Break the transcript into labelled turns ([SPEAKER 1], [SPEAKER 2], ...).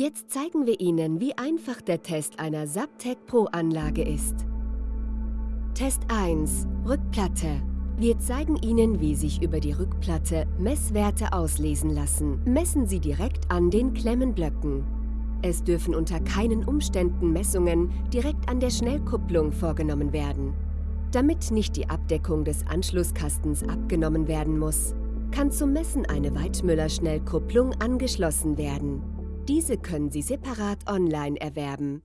[SPEAKER 1] Jetzt zeigen wir Ihnen, wie einfach der Test einer Subtech Pro Anlage ist. Test 1 Rückplatte Wir zeigen Ihnen, wie sich über die Rückplatte Messwerte auslesen lassen. Messen Sie direkt an den Klemmenblöcken. Es dürfen unter keinen Umständen Messungen direkt an der Schnellkupplung vorgenommen werden. Damit nicht die Abdeckung des Anschlusskastens abgenommen werden muss, kann zum Messen eine Weidmüller-Schnellkupplung angeschlossen werden. Diese können Sie separat online erwerben.